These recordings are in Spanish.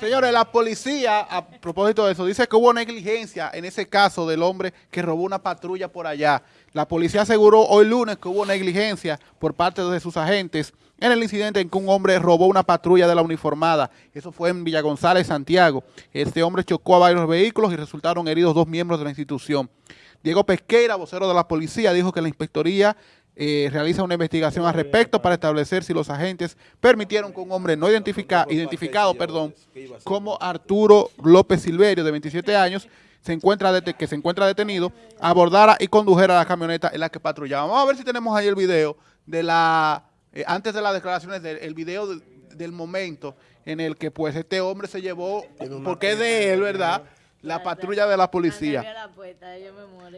Señores, la policía, a propósito de eso, dice que hubo negligencia en ese caso del hombre que robó una patrulla por allá. La policía aseguró hoy lunes que hubo negligencia por parte de sus agentes en el incidente en que un hombre robó una patrulla de la uniformada. Eso fue en Villa González, Santiago. Este hombre chocó a varios vehículos y resultaron heridos dos miembros de la institución. Diego Pesqueira, vocero de la policía, dijo que la inspectoría eh, realiza una investigación al respecto para establecer si los agentes permitieron que un hombre no identificado perdón, como Arturo López Silverio, de 27 años, se encuentra que se encuentra detenido, abordara y condujera la camioneta en la que patrullaba. Vamos a ver si tenemos ahí el video de la, eh, antes de las declaraciones, del el video del momento en el que pues este hombre se llevó, porque es de él, ¿verdad?, la patrulla de la policía.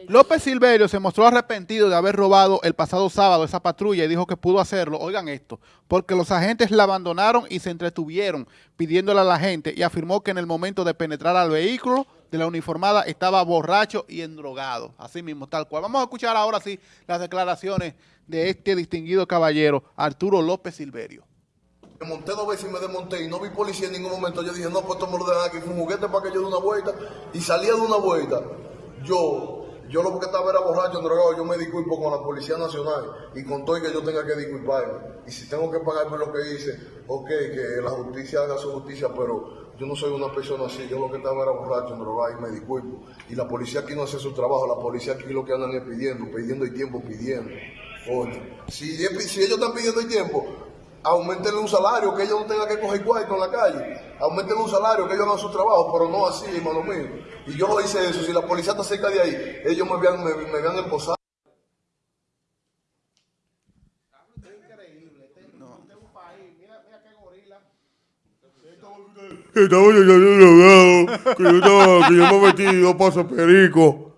López Silverio se mostró arrepentido de haber robado el pasado sábado esa patrulla y dijo que pudo hacerlo, oigan esto, porque los agentes la abandonaron y se entretuvieron pidiéndole a la gente y afirmó que en el momento de penetrar al vehículo de la uniformada estaba borracho y endrogado, así mismo, tal cual. Vamos a escuchar ahora sí las declaraciones de este distinguido caballero, Arturo López Silverio. Monté dos veces y me desmonté y no vi policía en ningún momento. Yo dije, no, pues esto me lo dejan aquí, fue un juguete para que yo dé una vuelta. Y salía de una vuelta. Yo, yo lo que estaba era borracho, drogado, yo me disculpo con la Policía Nacional y con todo y que yo tenga que disculparme. Y si tengo que pagar por lo que hice, ok, que la justicia haga su justicia, pero yo no soy una persona así. Yo lo que estaba era borracho, drogado y me disculpo. Y la policía aquí no hace su trabajo, la policía aquí lo que andan es pidiendo, pidiendo y tiempo, pidiendo. Oye, si ellos están pidiendo el tiempo, aumentenle un salario, que ellos no tengan que coger cuarto en la calle, aumentenle un salario, que ellos hagan su trabajo, pero no así, hermano mío. Y yo hice eso, si la policía está cerca de ahí, ellos me vean, me, me esposado. Que estaba yo, yo, yo, que yo estaba, que yo me metí dos pasos perico.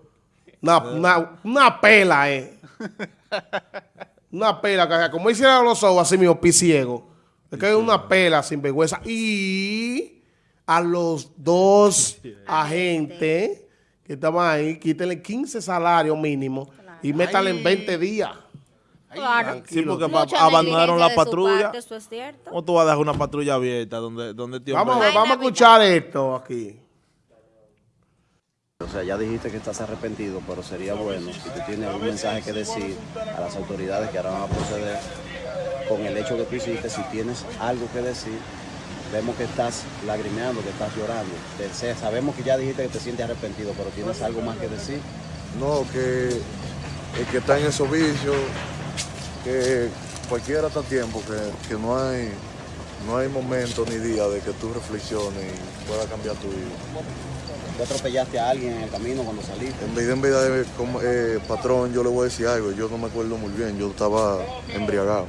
Una, una, una pela, eh. Una pela, que como hicieron los ojos así mismo, ciego. Es que es una pela sin vergüenza. Y a los dos agentes que estaban ahí, quítenle 15 salarios mínimos y métanle en 20 días. Claro. Sí, porque abandonaron la patrulla. eso es cierto. ¿Cómo tú vas a dejar una patrulla abierta donde, donde tío Vamos, vamos a escuchar esto aquí. Ya dijiste que estás arrepentido, pero sería bueno si tú tienes algún mensaje que decir a las autoridades que ahora van a proceder con el hecho que tú hiciste, si tienes algo que decir, vemos que estás lagrimeando, que estás llorando. Sabemos que ya dijiste que te sientes arrepentido, pero tienes algo más que decir. No, que el que está en esos vicios, que cualquiera está tiempo, que, que no hay no hay momento ni día de que tú reflexiones y pueda cambiar tu vida. ¿Tú atropellaste a alguien en el camino cuando saliste? En vida, en vida, como, eh, patrón, yo le voy a decir algo. Yo no me acuerdo muy bien, yo estaba embriagado.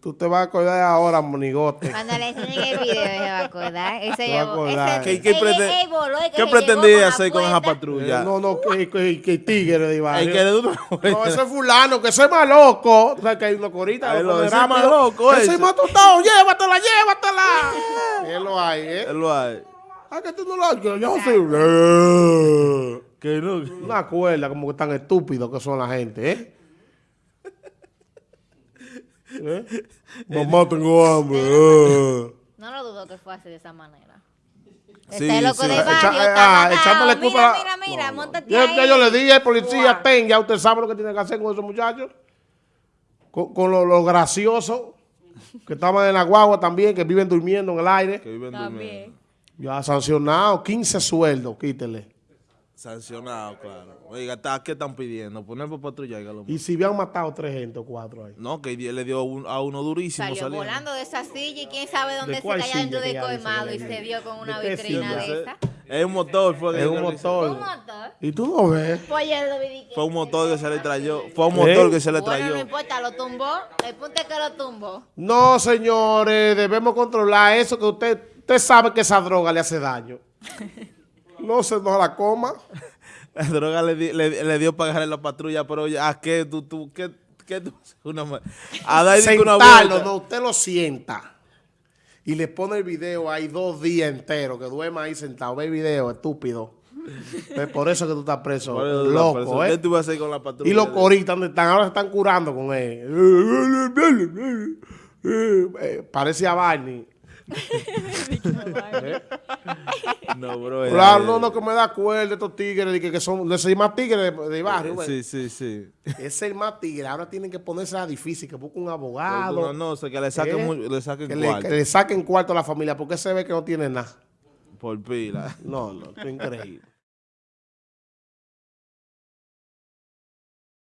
Tú te vas a acordar ahora, monigote. Cuando le enseñen el video, se va a acordar. Ese llevó, ¿Qué, qué, ¿qué pretendía hacer con esa patrulla? Eh, no, no, que, que, que tigre de barrio. Que no, ese es fulano, que ese es más loco. O sea, que hay una corita. Ese es más loco, ese. es más tostado, llévatela, llévatela. Él lo hay, ¿eh? Él lo hay. Ah, que tú no lo hay, que yo sé. Que no. Una cuerda, como que tan estúpidos que son la gente, ¿eh? ¿Eh? Mamá, tengo hambre. Eh. No lo dudo que fue así de esa manera. Sí, este loco de barrio, ah, echándole culpa. Mira, mira, mira, montate ahí. Ya yo le dije al policía, ten, ya usted sabe lo que tiene que hacer con esos muchachos. Con, lo, gracioso, que estaban en la guagua también, que viven durmiendo en el aire. Que viven también. Ya sancionado, 15 sueldos, quítele. Sancionado, claro. Oiga, ¿qué están pidiendo? Poner por patrulla. Y si habían matado tres gente o cuatro ahí. No, que le dio a uno durísimo. Salió volando de esa silla y quién sabe dónde se cayó dentro de colmado y se vio con una vitrina de esa. Es un motor. Fue es un motor. un motor. ¿Y tú no ves? Pues fue un motor que se le trayó. Fue un motor ¿Eh? que se le trayó. Bueno, no importa, lo tumbó. El punto es que lo tumbó. No, señores, debemos controlar eso que usted, usted sabe que esa droga le hace daño. No se nos la coma. La droga le, le, le dio pagar en la patrulla, pero ¿a qué tú, tú, qué, qué tú? Una, a dar una no, usted lo sienta. Y le pone el video ahí dos días enteros, que duerma ahí sentado. Ve el video, estúpido. Pues por eso que tú estás preso, loco, ¿eh? ¿Qué tú vas a hacer con la patrulla? Y los coritas, ¿dónde están? Ahora se están curando con él. eh, parece a Barney. No, bro. Claro, no, no, que me da cuerda de estos tigres, que, que son, no soy más tigres de, barrio. Sí, sí, sí. Es el más tigre. Ahora tienen que ponerse a difícil, que busque un abogado. No, no, que le saquen, ¿Eh? le saquen que cuarto. Le, que le saquen cuarto a la familia, porque se ve que no tiene nada. Por pila. No, no, es increíble.